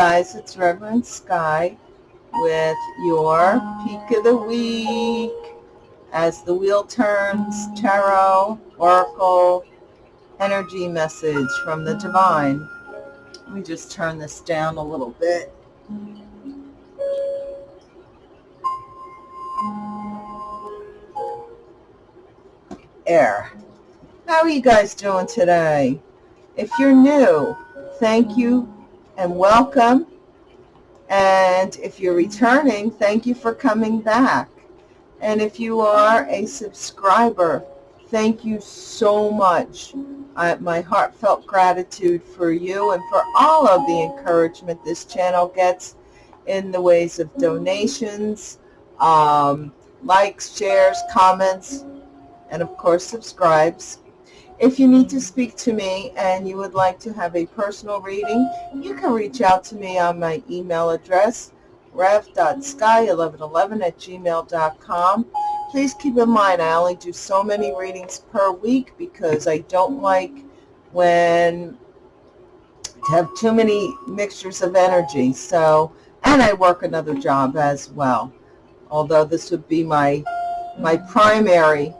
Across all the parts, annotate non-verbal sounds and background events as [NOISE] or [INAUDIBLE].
Guys, it's Reverend Sky with your peak of the week as the wheel turns, tarot, oracle, energy message from the divine. Let me just turn this down a little bit. Air. How are you guys doing today? If you're new, thank you and welcome. And if you're returning, thank you for coming back. And if you are a subscriber, thank you so much. I, my heartfelt gratitude for you and for all of the encouragement this channel gets in the ways of donations, um, likes, shares, comments, and of course subscribes. If you need to speak to me and you would like to have a personal reading, you can reach out to me on my email address, rev.sky1111 at gmail.com. Please keep in mind I only do so many readings per week because I don't like when to have too many mixtures of energy. So, and I work another job as well. Although this would be my my primary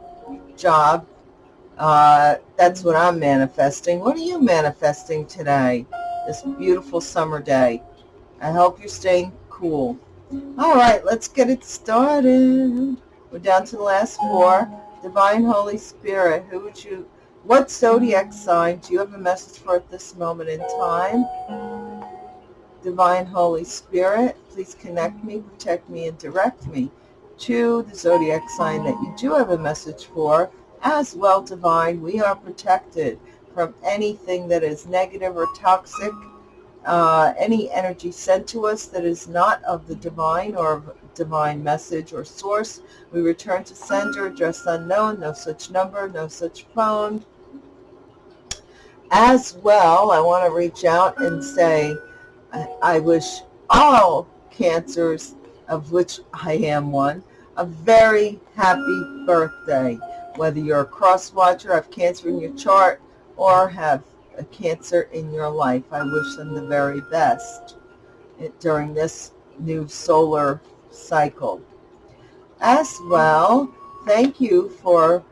job uh, that's what I'm manifesting. What are you manifesting today? This beautiful summer day. I hope you're staying cool. All right, let's get it started. We're down to the last four. Divine Holy Spirit, who would you, what zodiac sign do you have a message for at this moment in time? Divine Holy Spirit, please connect me, protect me, and direct me to the zodiac sign that you do have a message for as well divine, we are protected from anything that is negative or toxic, uh, any energy sent to us that is not of the divine or divine message or source. We return to sender, address unknown, no such number, no such phone. As well, I want to reach out and say, I, I wish all cancers, of which I am one, a very happy birthday whether you're a cross watcher, have cancer in your chart, or have a cancer in your life. I wish them the very best during this new solar cycle. As well, thank you for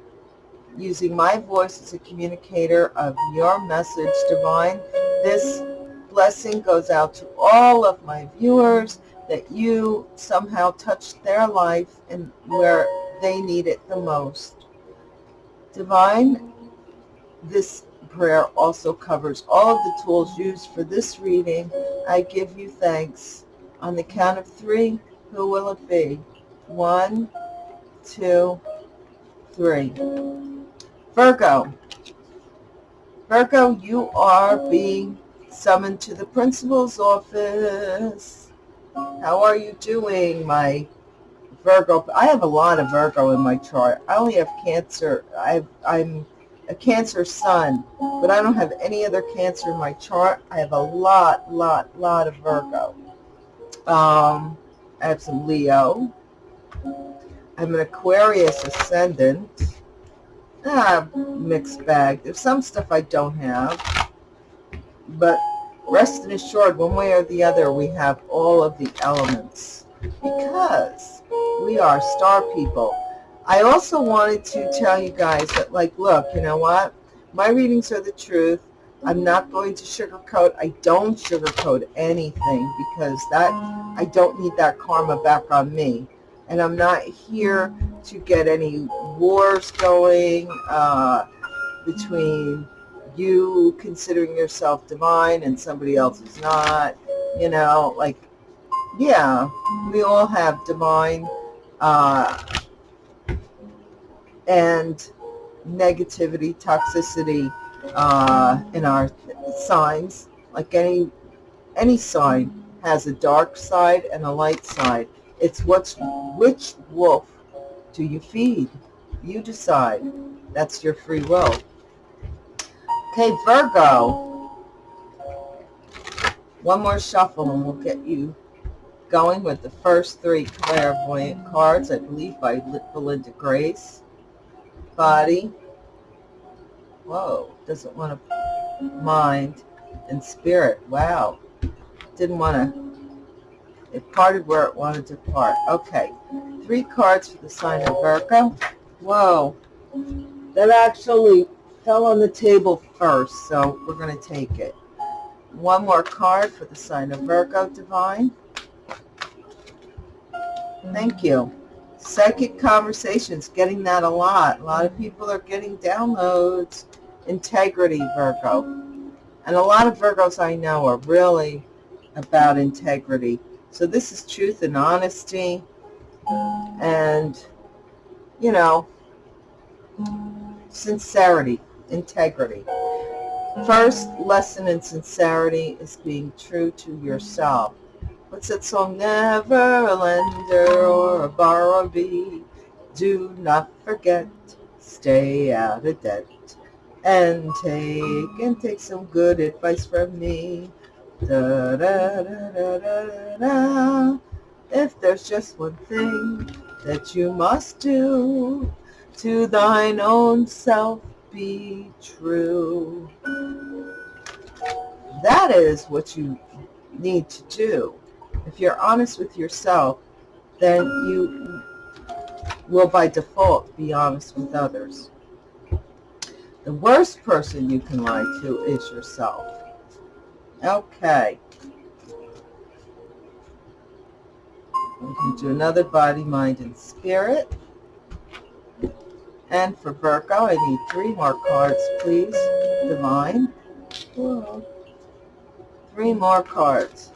using my voice as a communicator of your message, Divine. This blessing goes out to all of my viewers that you somehow touched their life and where they need it the most. Divine, this prayer also covers all of the tools used for this reading. I give you thanks. On the count of three, who will it be? One, two, three. Virgo. Virgo, you are being summoned to the principal's office. How are you doing, my Virgo. I have a lot of Virgo in my chart. I only have Cancer. i I'm a Cancer sun, but I don't have any other Cancer in my chart. I have a lot, lot, lot of Virgo. Um, I have some Leo. I'm an Aquarius ascendant. Ah, mixed bag. There's some stuff I don't have. But rest assured, one way or the other, we have all of the elements. Because we are star people. I also wanted to tell you guys that, like, look, you know what? My readings are the truth. I'm not going to sugarcoat. I don't sugarcoat anything because that I don't need that karma back on me. And I'm not here to get any wars going uh, between you considering yourself divine and somebody else is not. You know, like, yeah, we all have divine uh, and negativity, toxicity uh, in our signs. Like any any sign has a dark side and a light side. It's what's which wolf do you feed? You decide. That's your free will. Okay, Virgo. One more shuffle and we'll get you going with the first three clairvoyant cards, I believe by Belinda Grace. Body. Whoa, doesn't want to mind. And spirit. Wow. didn't want to, it parted where it wanted to part. Okay, three cards for the sign of Virgo. Whoa, that actually fell on the table first, so we're going to take it. One more card for the sign of Virgo, Divine. Thank you. Psychic conversations, getting that a lot. A lot of people are getting downloads. Integrity, Virgo. And a lot of Virgos I know are really about integrity. So this is truth and honesty. And, you know, sincerity, integrity. First lesson in sincerity is being true to yourself. What's that song? Never a lender or a borrower be. Do not forget, stay out of debt. And take, and take some good advice from me. Da, da, da, da, da, da. If there's just one thing that you must do, to thine own self be true. That is what you need to do. If you're honest with yourself, then you will by default be honest with others. The worst person you can lie to is yourself. Okay. We can do another body, mind, and spirit. And for Virgo, I need three more cards, please. Divine. Three more cards.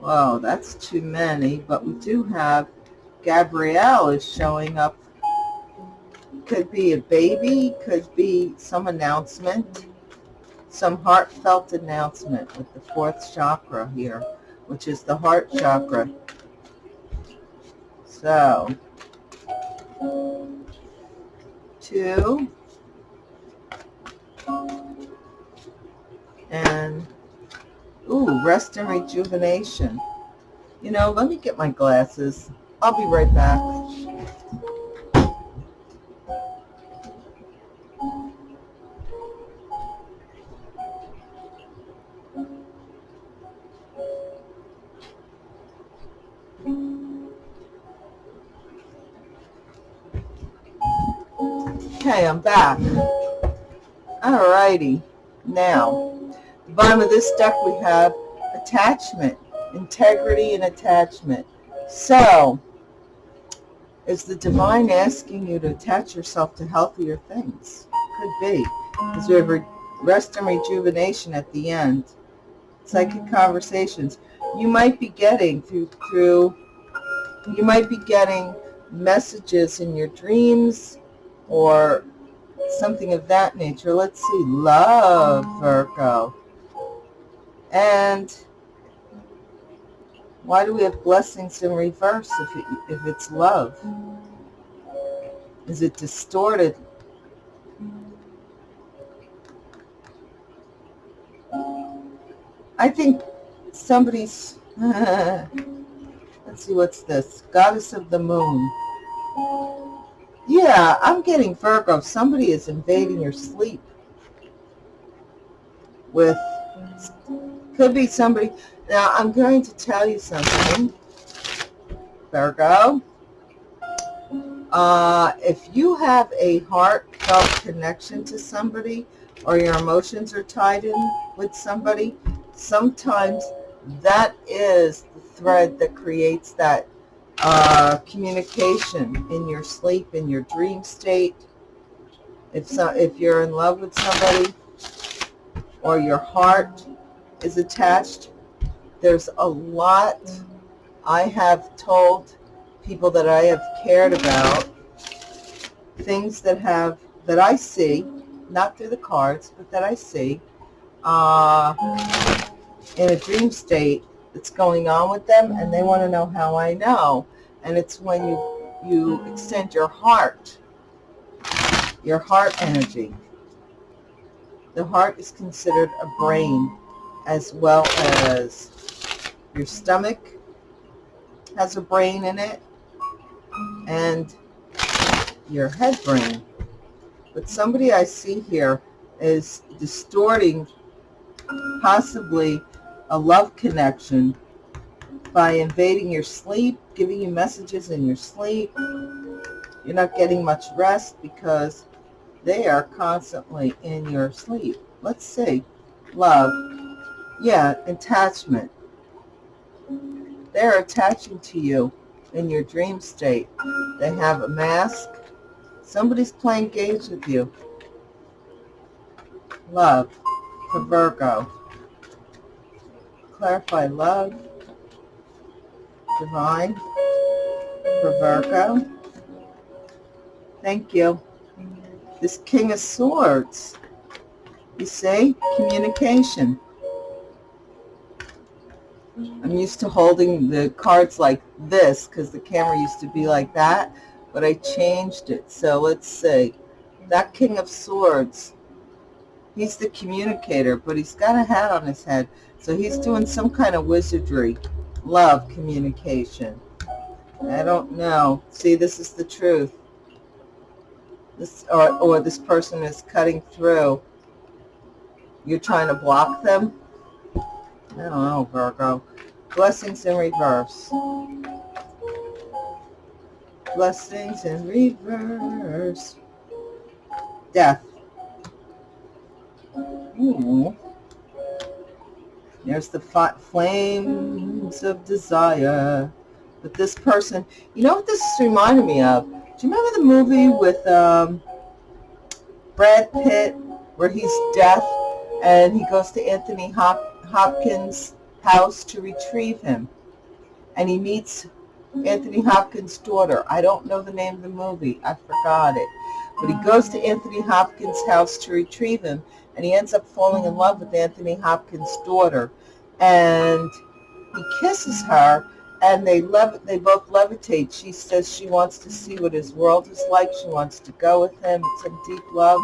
Wow, that's too many, but we do have Gabriel is showing up. Could be a baby, could be some announcement, some heartfelt announcement with the fourth chakra here, which is the heart chakra. So, two, and, ooh, rest and rejuvenation. You know, let me get my glasses. I'll be right back. Okay, I'm back. Alrighty. Now, the bottom of this deck we have attachment, integrity and attachment. So, is the divine asking you to attach yourself to healthier things? Could be. Because we have rest and rejuvenation at the end. Psychic mm-hmm. conversations. You might be getting through, through you might be getting messages in your dreams or something of that nature. Let's see, love, Virgo. And why do we have blessings in reverse if, it, if it's love? Is it distorted? I think somebody's, [LAUGHS] let's see, what's this? Goddess of the Moon. Yeah, I'm getting Virgo. Somebody is invading your sleep with, could be somebody. Now, I'm going to tell you something, Virgo. Uh, if you have a heartfelt connection to somebody or your emotions are tied in with somebody, sometimes that is the thread that creates that uh, communication in your sleep, in your dream state. If, so, if you're in love with somebody or your heart is attached, there's a lot I have told people that I have cared about, things that have, that I see, not through the cards, but that I see, uh, in a dream state that's going on with them and they want to know how I know. And it's when you, you extend your heart, your heart energy. The heart is considered a brain as well as your stomach has a brain in it and your head brain. But somebody I see here is distorting possibly a love connection by invading your sleep, giving you messages in your sleep. You're not getting much rest because they are constantly in your sleep. Let's see. Love. Yeah, attachment. They're attaching to you in your dream state. They have a mask. Somebody's playing games with you. Love for Virgo. Clarify love. Divine for Virgo. Thank you. This King of Swords. You see? Communication. I'm used to holding the cards like this because the camera used to be like that, but I changed it. So let's see. That King of Swords, he's the communicator, but he's got a hat on his head. So he's doing some kind of wizardry. Love communication. I don't know. See, this is the truth. This or, or this person is cutting through. You're trying to block them I don't know, Virgo. Blessings in reverse. Blessings in reverse. Death. Ooh. There's the flames of desire. But this person, you know what this is reminding me of? Do you remember the movie with um, Brad Pitt where he's deaf and he goes to Anthony Hopkins Hopkins' house to retrieve him. And he meets Anthony Hopkins' daughter. I don't know the name of the movie. I forgot it. But he goes to Anthony Hopkins' house to retrieve him, and he ends up falling in love with Anthony Hopkins' daughter. And he kisses her, and they lev- they both levitate. She says she wants to see what his world is like. She wants to go with him. It's a deep love.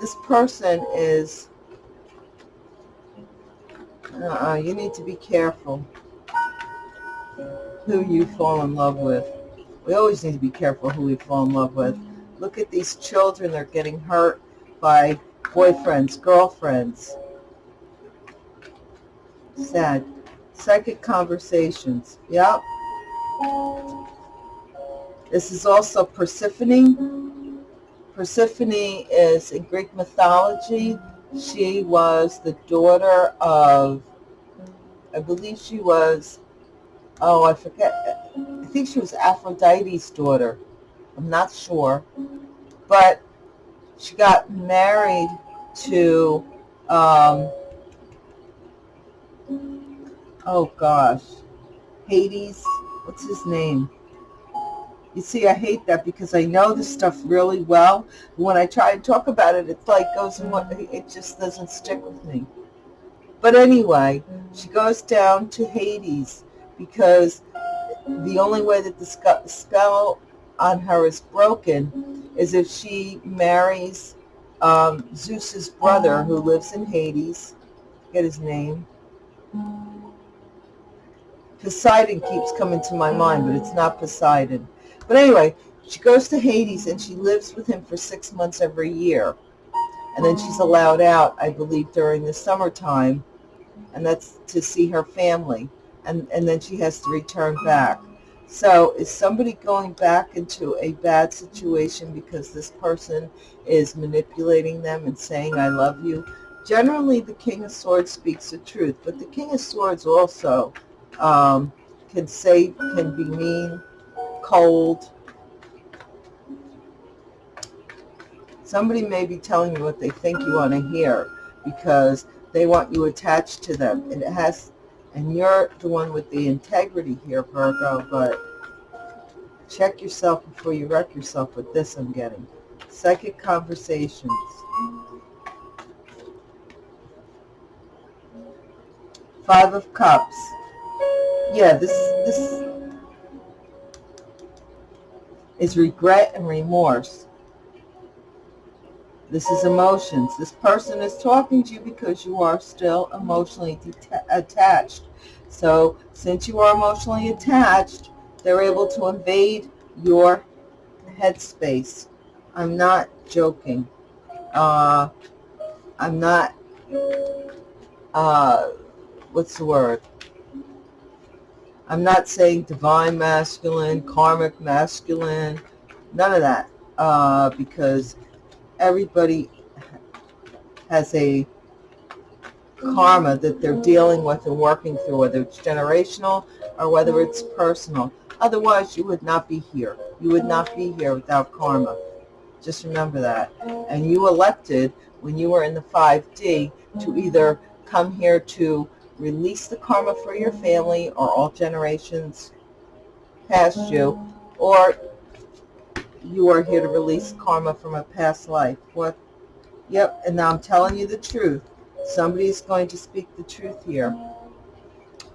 This person is uh-uh, you need to be careful who you fall in love with. We always need to be careful who we fall in love with. Look at these children. They're getting hurt by boyfriends, girlfriends. Sad. Psychic conversations. Yep. This is also Persephone. Persephone is in Greek mythology. She was the daughter of I believe she was, oh, I forget. I think she was Aphrodite's daughter. I'm not sure. But she got married to, um, oh gosh, Hades. What's his name? You see, I hate that because I know this stuff really well. When I try to talk about it, it's like goes and what it just doesn't stick with me. But anyway, she goes down to Hades because the only way that the spell on her is broken is if she marries um, Zeus's brother who lives in Hades. Get his name. Poseidon keeps coming to my mind, but it's not Poseidon. But anyway, she goes to Hades and she lives with him for six months every year. And then she's allowed out, I believe, during the summertime and that's to see her family, and, and then she has to return back. So is somebody going back into a bad situation because this person is manipulating them and saying, I love you? Generally, the King of Swords speaks the truth, but the King of Swords also um, can say, can be mean, cold. Somebody may be telling you what they think you want to hear because they want you attached to them. And it has, and you're the one with the integrity here, Virgo, but check yourself before you wreck yourself with this I'm getting. Psychic conversations. Five of Cups. Yeah, this this is regret and remorse. This is emotions. This person is talking to you because you are still emotionally attached. So since you are emotionally attached, they're able to invade your headspace. I'm not joking. Uh, I'm not, uh, what's the word? I'm not saying divine masculine, karmic masculine, none of that, uh, because everybody has a karma that they're mm-hmm. dealing with and working through, whether it's generational or whether it's mm-hmm. personal. Otherwise, you would not be here. You would not be here without karma. Just remember that. And you elected, when you were in the 5D, to mm-hmm. either come here to release the karma for your family or all generations past you, or you are here to release karma from a past life. What? Yep, and now I'm telling you the truth. Somebody's going to speak the truth here.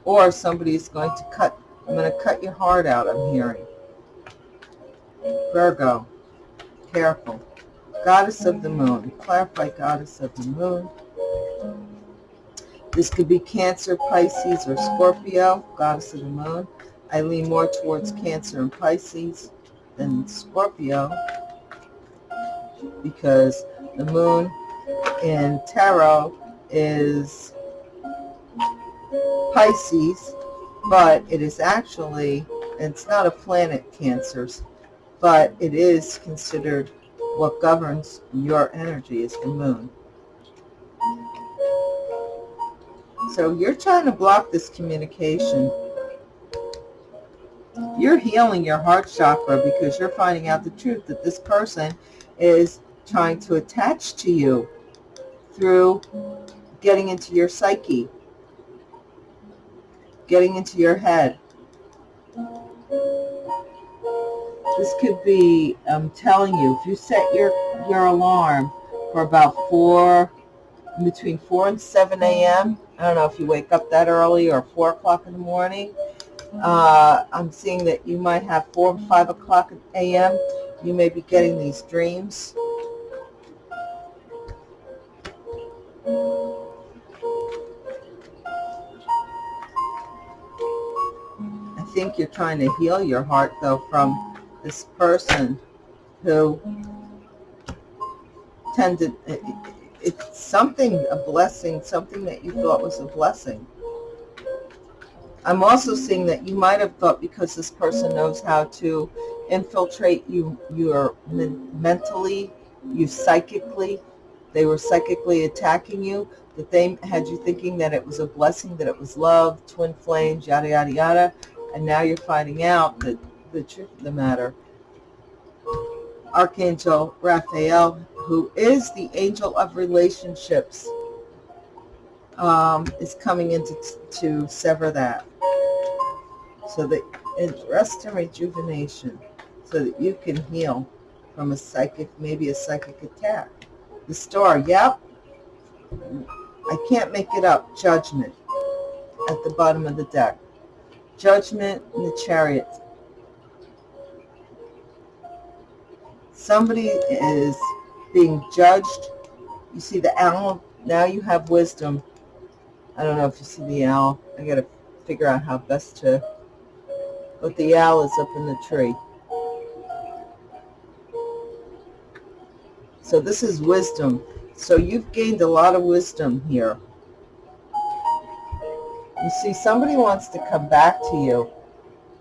Or somebody's going to cut, I'm going to cut your heart out, I'm hearing. Virgo, careful. Goddess of the moon, clarify goddess of the moon. This could be Cancer, Pisces, or Scorpio, goddess of the moon. I lean more towards Cancer and Pisces than Scorpio because the moon in tarot is Pisces, but it is actually, it's not a planet cancers, but it is considered what governs your energy is the moon. So you're trying to block this communication. You're healing your heart chakra because you're finding out the truth that this person is trying to attach to you through getting into your psyche, getting into your head. This could be, I'm telling you, if you set your, your alarm for about 4, between 4 and 7 a.m., I don't know if you wake up that early or 4 o'clock in the morning, uh, I'm seeing that you might have 4 or 5 o'clock a.m., you may be getting these dreams. I think you're trying to heal your heart, though, from this person who tended, it's something, a blessing, something that you thought was a blessing. I'm also seeing that you might have thought because this person knows how to infiltrate you, you're mentally, you psychically, they were psychically attacking you, that they had you thinking that it was a blessing, that it was love, twin flames, yada, yada, yada and now you're finding out that the truth of the matter. Archangel Raphael, who is the angel of relationships, um, is coming in to, to sever that. So that it's rest and rejuvenation, so that you can heal from a psychic, maybe a psychic attack. The star, yep. I can't make it up. Judgment at the bottom of the deck judgment in the chariot. Somebody is being judged. You see the owl. Now you have wisdom. I don't know if you see the owl. I got to figure out how best to... But the owl is up in the tree. So this is wisdom. So you've gained a lot of wisdom here. You see, somebody wants to come back to you.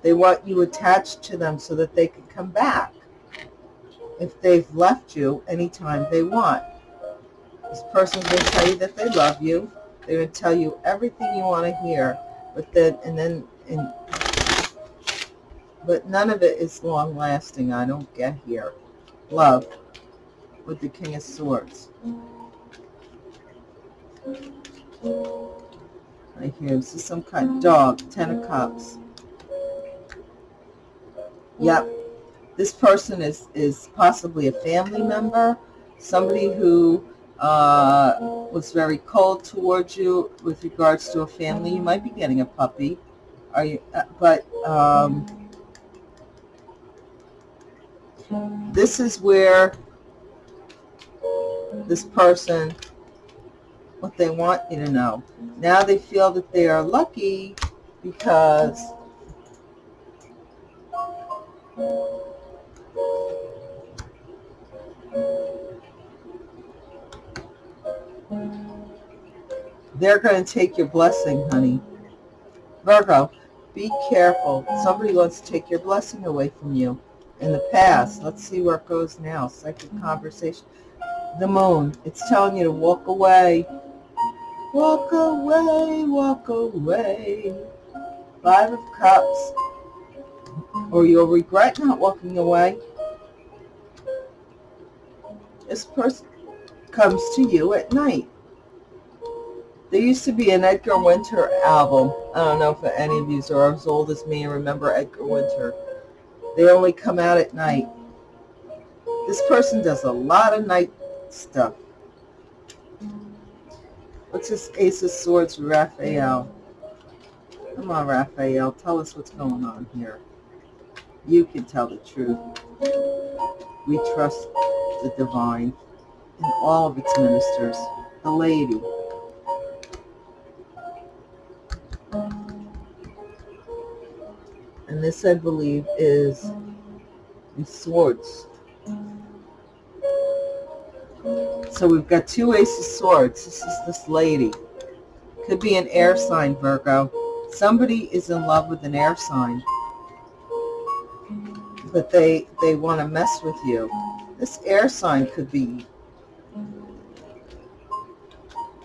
They want you attached to them so that they can come back if they've left you anytime they want. This person's going to tell you that they love you. They're going to tell you everything you want to hear. But then, and then, and, but none of it is long lasting. I don't get here. Love with the King of Swords right here. This is some kind of dog, Ten of Cups. Yep. This person is, is possibly a family member, somebody who uh, was very cold towards you with regards to a family. You might be getting a puppy. Are you? Uh, but um, this is where this person what they want you to know. Now they feel that they are lucky because They're going to take your blessing, honey. Virgo, be careful. Somebody wants to take your blessing away from you. In the past, let's see where it goes now. Psychic conversation. The moon, it's telling you to walk away. Walk away, walk away. Five of Cups. Or you'll regret not walking away. This person comes to you at night. There used to be an Edgar Winter album. I don't know if any of you are as old as me and remember Edgar Winter. They only come out at night. This person does a lot of night stuff. What's this Ace of Swords, Raphael? Come on, Raphael. Tell us what's going on here. You can tell the truth. We trust the divine and all of its ministers. The lady. And this, I believe, is in swords. So we've got two Ace of Swords. This is this lady. Could be an air sign, Virgo. Somebody is in love with an air sign. But they, they want to mess with you. This air sign could be,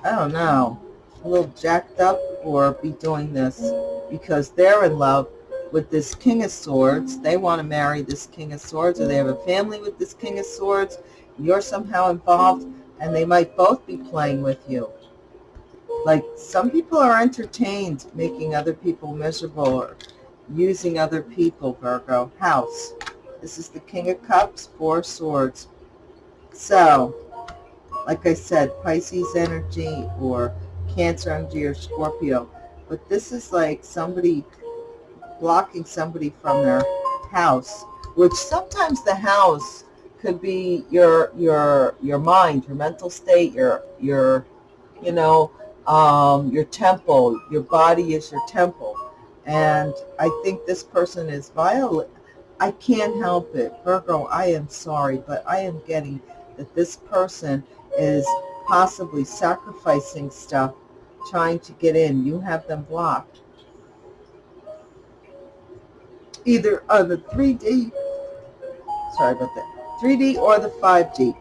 I don't know, a little jacked up or be doing this because they're in love with this King of Swords. They want to marry this King of Swords or they have a family with this King of Swords. You're somehow involved and they might both be playing with you. Like some people are entertained making other people miserable or using other people, Virgo. House. This is the King of Cups, Four Swords. So, like I said, Pisces energy or Cancer energy or Scorpio. But this is like somebody blocking somebody from their house, which sometimes the house could be your your your mind, your mental state, your your you know um, your temple. Your body is your temple, and I think this person is violent. I can't help it, Virgo. I am sorry, but I am getting that this person is possibly sacrificing stuff, trying to get in. You have them blocked. Either on the 3D, sorry about that, 3D or the 5D.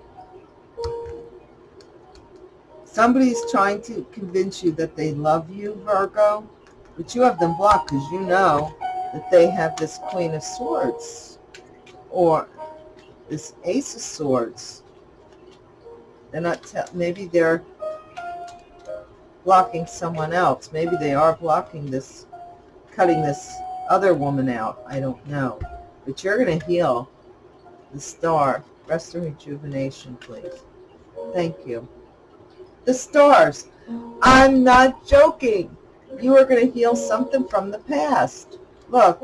Somebody's trying to convince you that they love you, Virgo, but you have them blocked because you know that they have this Queen of Swords or this Ace of Swords. They're not, maybe they're blocking someone else. Maybe they are blocking this, cutting this other woman out. I don't know. But you're going to heal the star. Rest and rejuvenation, please. Thank you. The stars. I'm not joking. You are going to heal something from the past. Look,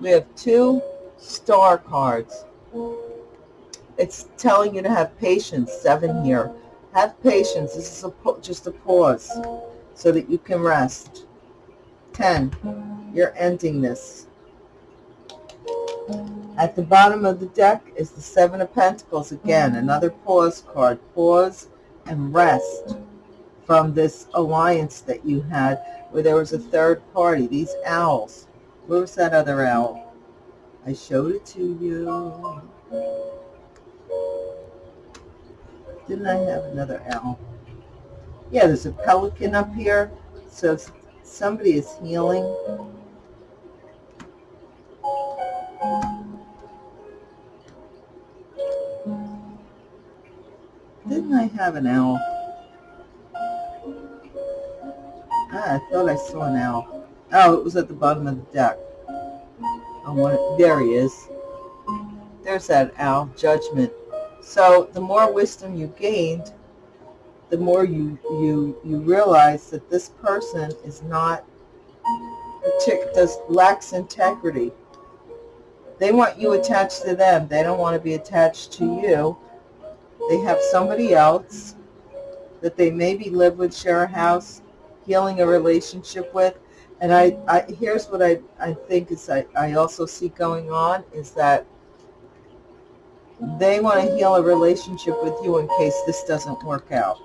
we have two star cards. It's telling you to have patience, seven here. Have patience. This is a, just a pause so that you can rest. Ten, you're ending this. At the bottom of the deck is the Seven of Pentacles. Again, another pause card. Pause and rest from this alliance that you had where there was a third party. These owls. Where was that other owl? I showed it to you. Didn't I have another owl? Yeah, there's a pelican up here. So somebody is healing Didn't I have an owl? Ah, I thought I saw an owl. Oh, it was at the bottom of the deck. Oh, there he is. There's that owl, judgment. So the more wisdom you gained, the more you you you realize that this person is not does lacks integrity. They want you attached to them. They don't want to be attached to you they have somebody else that they maybe live with, share a house, healing a relationship with. And I, I here's what I, I think is I, I also see going on is that they want to heal a relationship with you in case this doesn't work out.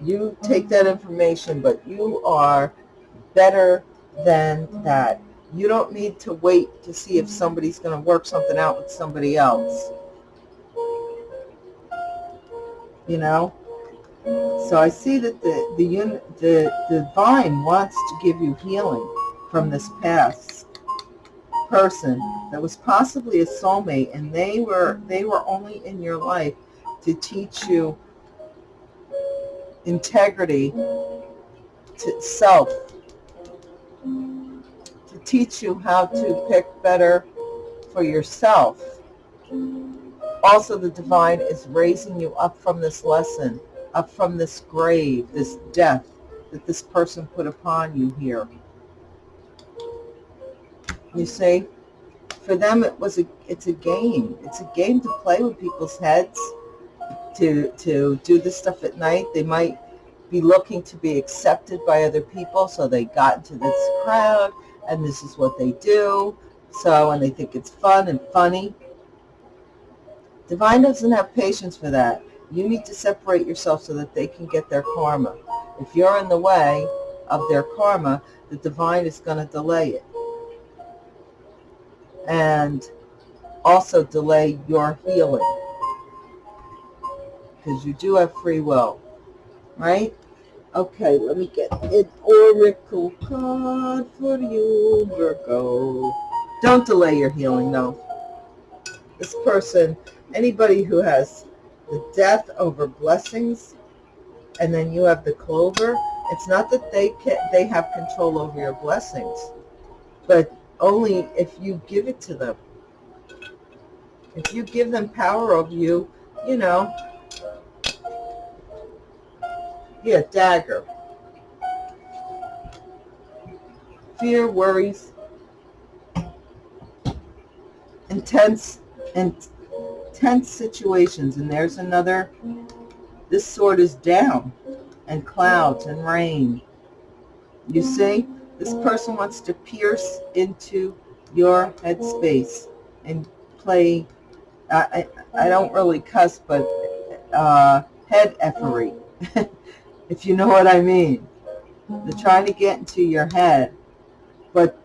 You take that information, but you are better than that. You don't need to wait to see if somebody's going to work something out with somebody else. You know? So I see that the, the, the, the divine wants to give you healing from this past person that was possibly a soulmate and they were they were only in your life to teach you integrity to self to teach you how to pick better for yourself also the divine is raising you up from this lesson up from this grave this death that this person put upon you here. You see for them it was a it's a game. It's a game to play with people's heads to to do this stuff at night. They might be looking to be accepted by other people so they got into this crowd and this is what they do. So and they think it's fun and funny divine doesn't have patience for that you need to separate yourself so that they can get their karma if you're in the way of their karma the divine is going to delay it and also delay your healing because you do have free will, right? Okay, let me get an oracle card for you, Virgo. Don't delay your healing, though. This person, anybody who has the death over blessings, and then you have the clover, it's not that they can, they have control over your blessings, but only if you give it to them. If you give them power over you, you know, yeah, dagger. Fear, worries, intense, intense situations. And there's another, this sword is down, and clouds and rain. You see? This person wants to pierce into your headspace and play, I, I, I don't really cuss, but uh, head effery, [LAUGHS] if you know what I mean. They're trying to get into your head, but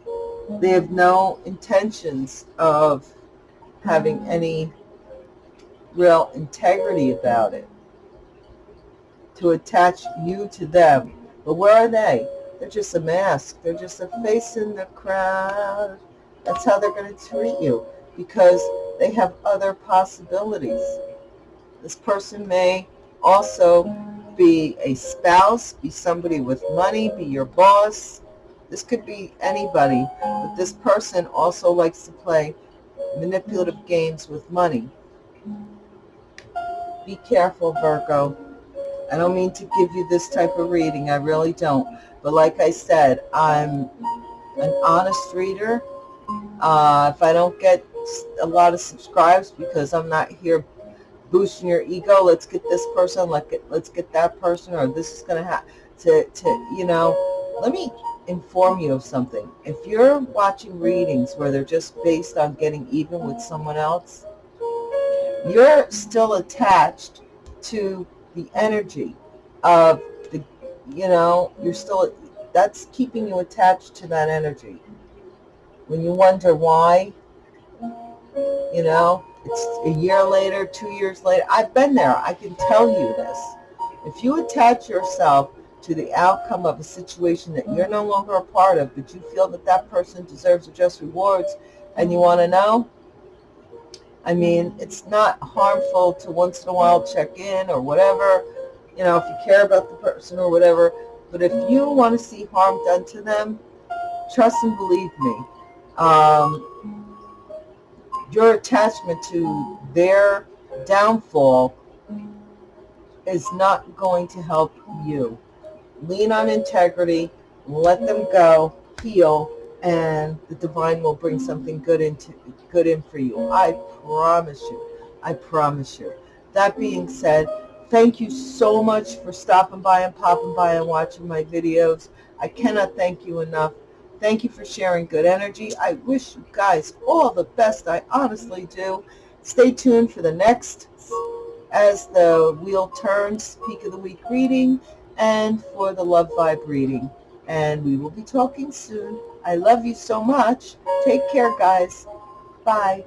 they have no intentions of having any real integrity about it to attach you to them. But where are they? They're just a mask. They're just a face in the crowd. That's how they're going to treat you because they have other possibilities. This person may also be a spouse, be somebody with money, be your boss. This could be anybody, but this person also likes to play manipulative games with money. Be careful, Virgo. I don't mean to give you this type of reading. I really don't. But like I said, I'm an honest reader. Uh, if I don't get a lot of subscribes because I'm not here boosting your ego, let's get this person, let's get, let's get that person, or this is going to have to, to, you know, let me inform you of something. If you're watching readings where they're just based on getting even with someone else, you're still attached to the energy of the, you know, you're still, that's keeping you attached to that energy. When you wonder why, you know, it's a year later, two years later. I've been there. I can tell you this. If you attach yourself to the outcome of a situation that you're no longer a part of, but you feel that that person deserves just rewards and you want to know, I mean, it's not harmful to once in a while check in or whatever, you know, if you care about the person or whatever. But if you want to see harm done to them, trust and believe me, um, your attachment to their downfall is not going to help you. Lean on integrity, let them go, heal, and the divine will bring something good into good in for you. I promise you. I promise you. That being said, Thank you so much for stopping by and popping by and watching my videos. I cannot thank you enough. Thank you for sharing good energy. I wish you guys all the best. I honestly do. Stay tuned for the next As the Wheel Turns Peak of the Week reading. And for the Love Vibe reading. And we will be talking soon. I love you so much. Take care, guys. Bye.